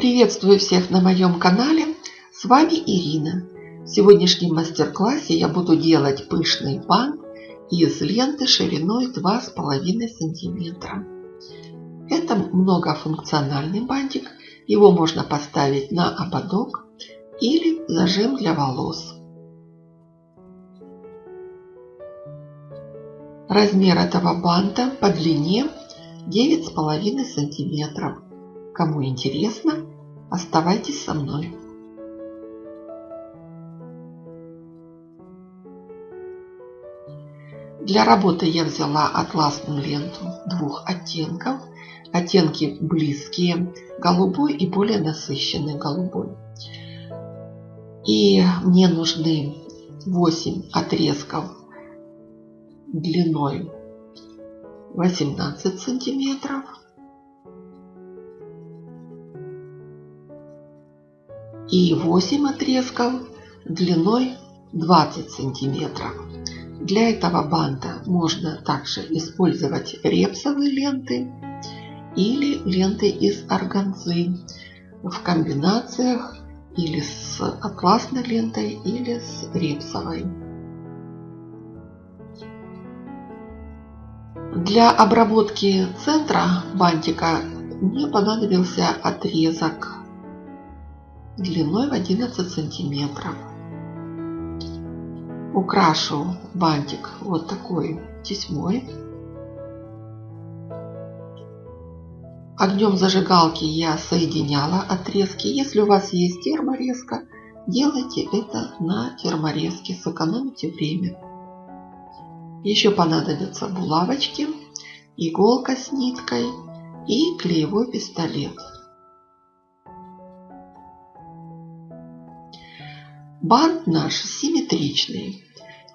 Приветствую всех на моем канале. С вами Ирина. В сегодняшнем мастер-классе я буду делать пышный бант из ленты шириной 2,5 сантиметра. Это многофункциональный бантик. Его можно поставить на ободок или зажим для волос. Размер этого банта по длине 9,5 сантиметров. Кому интересно, оставайтесь со мной. Для работы я взяла атласную ленту двух оттенков. Оттенки близкие, голубой и более насыщенный голубой. И мне нужны 8 отрезков длиной 18 сантиметров. И 8 отрезков длиной 20 сантиметров. Для этого банта можно также использовать репсовые ленты или ленты из органзы в комбинациях или с атласной лентой, или с репсовой. Для обработки центра бантика мне понадобился отрезок длиной в 11 сантиметров. Украшу бантик вот такой тесьмой. Огнем зажигалки я соединяла отрезки. Если у вас есть терморезка, делайте это на терморезке, сэкономите время. Еще понадобятся булавочки, иголка с ниткой и клеевой пистолет. Бант наш симметричный,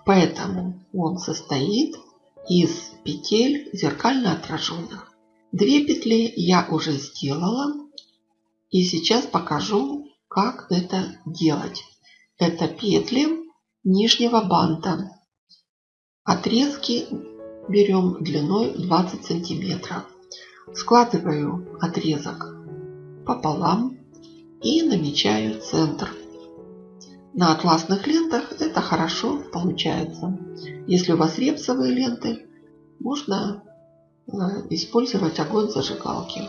поэтому он состоит из петель зеркально отраженных. Две петли я уже сделала и сейчас покажу, как это делать. Это петли нижнего банта. Отрезки берем длиной 20 сантиметров. Складываю отрезок пополам и намечаю центр. На атласных лентах это хорошо получается. Если у вас репсовые ленты, можно э, использовать огонь зажигалки.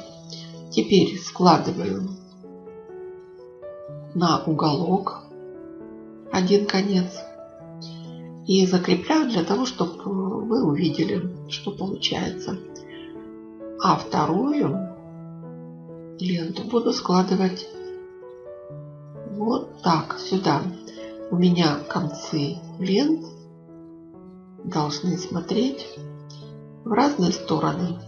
Теперь складываю на уголок один конец и закрепляю для того, чтобы вы увидели, что получается. А вторую ленту буду складывать вот так сюда. У меня концы лент должны смотреть в разные стороны.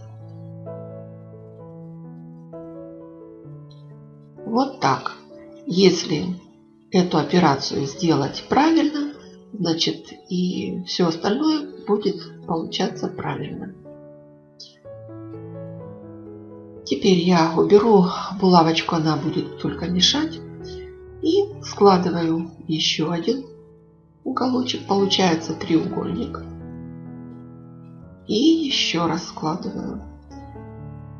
Вот так. Если эту операцию сделать правильно, значит и все остальное будет получаться правильно. Теперь я уберу булавочку, она будет только мешать. И складываю еще один уголочек. Получается треугольник. И еще раз складываю.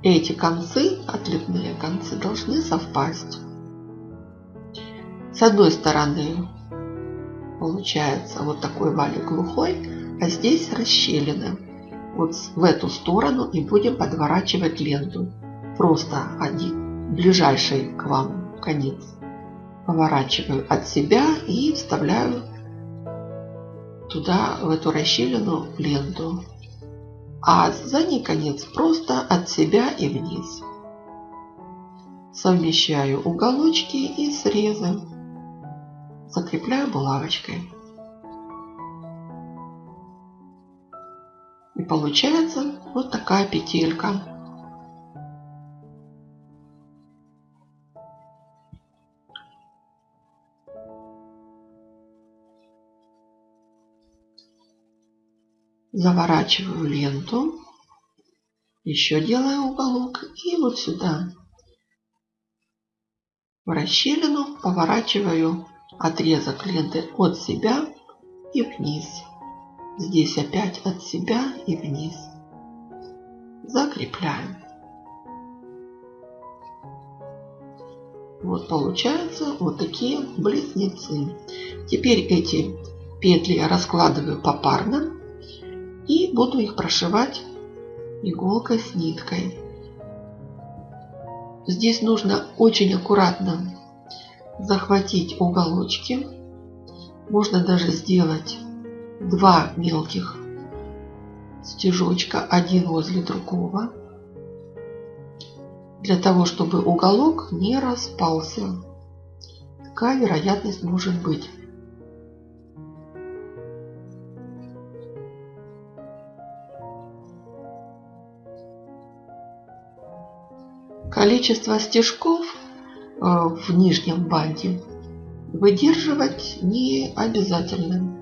Эти концы, отлетные концы, должны совпасть. С одной стороны получается вот такой валик глухой, а здесь расщелина. Вот в эту сторону и будем подворачивать ленту. Просто один ближайший к вам конец поворачиваю от себя и вставляю туда, в эту расщелину, ленту. А задний конец просто от себя и вниз. Совмещаю уголочки и срезы закрепляю булавочкой. И получается вот такая петелька. Заворачиваю ленту, еще делаю уголок и вот сюда в расщелину поворачиваю отрезок ленты от себя и вниз. Здесь опять от себя и вниз. Закрепляем. Вот получаются вот такие близнецы. Теперь эти петли я раскладываю попарно и буду их прошивать иголкой с ниткой. Здесь нужно очень аккуратно захватить уголочки. Можно даже сделать два мелких стежочка один возле другого для того, чтобы уголок не распался. Такая вероятность может быть. Количество стежков э, в нижнем банде выдерживать не обязательно.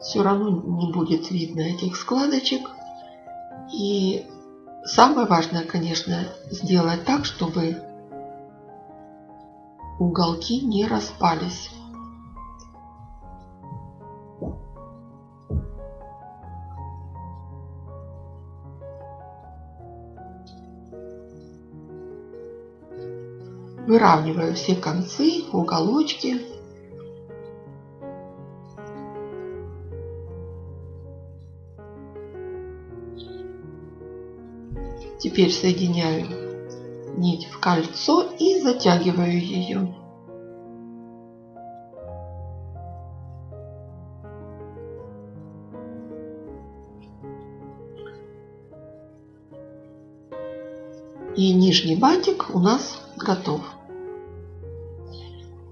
Все равно не будет видно этих складочек. И самое важное, конечно, сделать так, чтобы уголки не распались. Выравниваю все концы, уголочки. Теперь соединяю нить в кольцо и затягиваю ее. И нижний бантик у нас готов.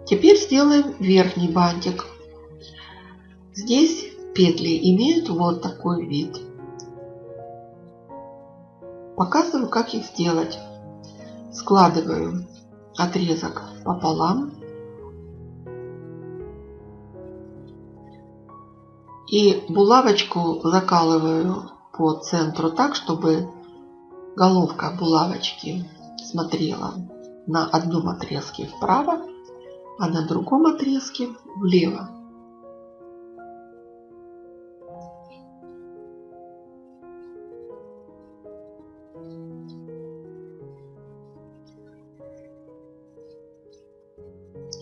Теперь сделаем верхний бантик. Здесь петли имеют вот такой вид. Показываю, как их сделать. Складываю отрезок пополам. И булавочку закалываю по центру так, чтобы головка булавочки смотрела на одном отрезке вправо, а на другом отрезке влево.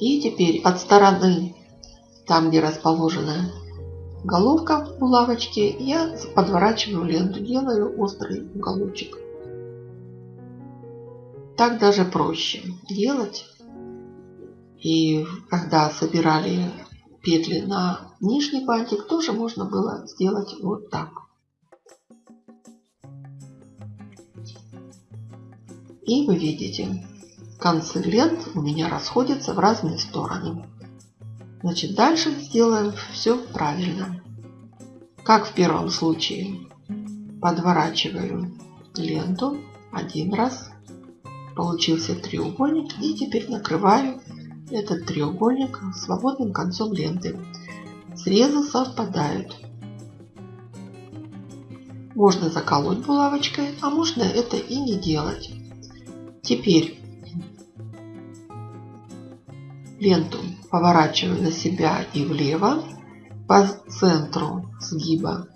И теперь от стороны, там где расположена головка булавочки, я подворачиваю ленту, делаю острый уголочек. Так даже проще делать. И когда собирали петли на нижний бантик, тоже можно было сделать вот так. И вы видите, концы лент у меня расходятся в разные стороны. Значит, дальше сделаем все правильно. Как в первом случае. Подворачиваю ленту один раз. Получился треугольник. И теперь накрываю этот треугольник свободным концом ленты. Срезы совпадают. Можно заколоть булавочкой, а можно это и не делать. Теперь ленту поворачиваю на себя и влево. По центру сгиба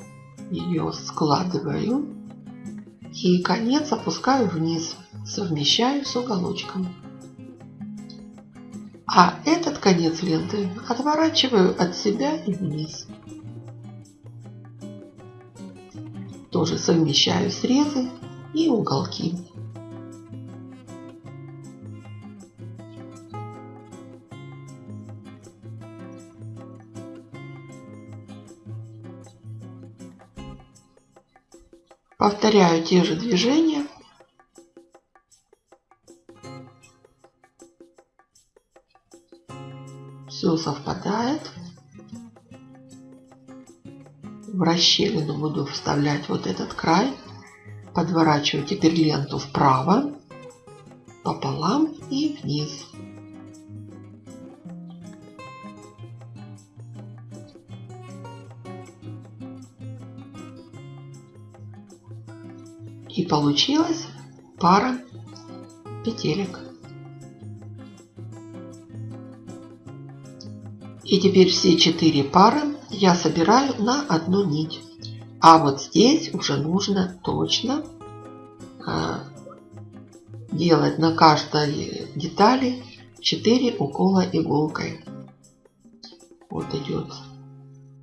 ее складываю. И конец опускаю вниз, совмещаю с уголочком. А этот конец ленты отворачиваю от себя и вниз. Тоже совмещаю срезы и уголки. Повторяю те же движения. Все совпадает. В расщелину буду вставлять вот этот край. Подворачиваю теперь ленту вправо, пополам и вниз. И получилась пара петелек. И теперь все четыре пары я собираю на одну нить. А вот здесь уже нужно точно 2 делать на каждой детали 4 укола иголкой. Вот идет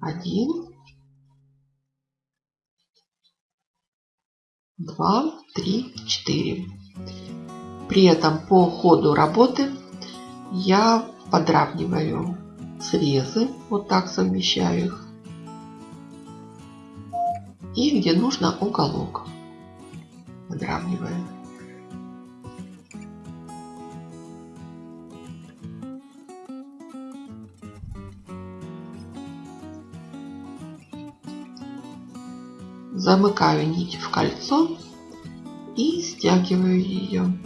один, два, три, четыре. При этом по ходу работы я подравниваю срезы, вот так совмещаю их. И где нужно уголок подравниваю. Замыкаю нить в кольцо и стягиваю ее.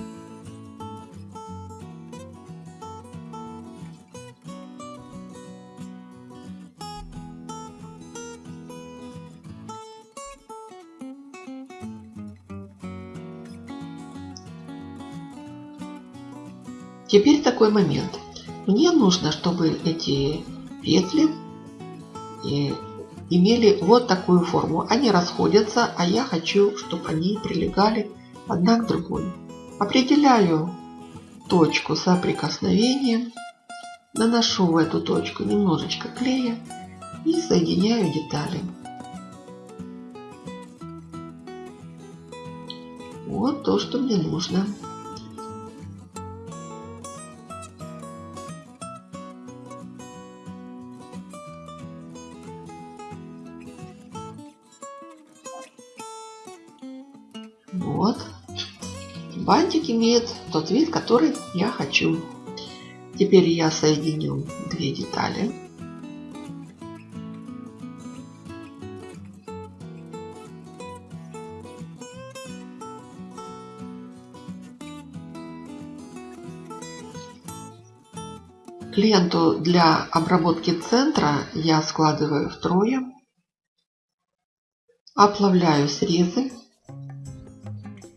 Теперь такой момент. Мне нужно, чтобы эти петли э, имели вот такую форму. Они расходятся, а я хочу, чтобы они прилегали одна к другой. Определяю точку соприкосновения, наношу в эту точку немножечко клея и соединяю детали. Вот то, что мне нужно. Имеет тот вид, который я хочу. Теперь я соединю две детали. Ленту для обработки центра я складываю втрое. Оплавляю срезы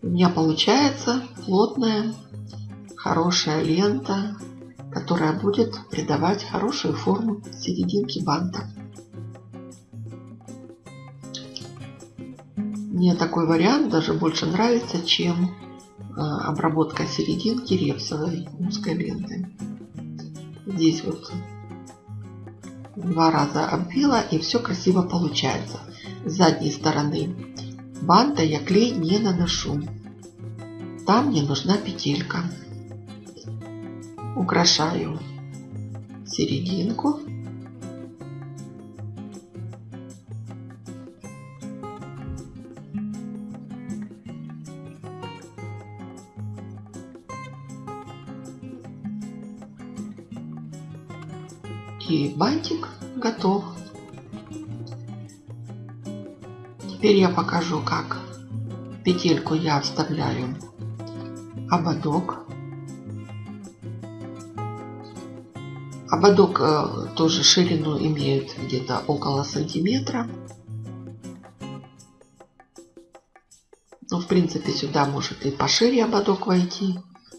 у меня получается плотная, хорошая лента, которая будет придавать хорошую форму серединке банта. Мне такой вариант даже больше нравится, чем а, обработка серединки репсовой узкой лентой. Здесь вот два раза обвила и все красиво получается. С задней стороны банта я клей не наношу. Там мне нужна петелька. Украшаю серединку. И бантик готов. Теперь я покажу, как петельку я вставляю ободок. Ободок э, тоже ширину имеет где-то около сантиметра. Ну, в принципе, сюда может и пошире ободок войти.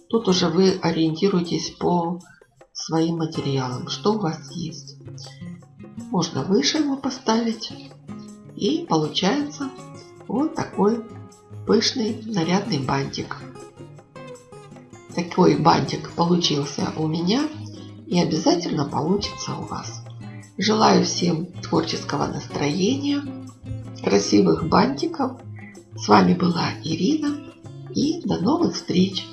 Тут уже вы ориентируетесь по своим материалам, что у вас есть. Можно выше его поставить. И получается вот такой пышный нарядный бантик. Такой бантик получился у меня и обязательно получится у вас. Желаю всем творческого настроения, красивых бантиков. С вами была Ирина и до новых встреч!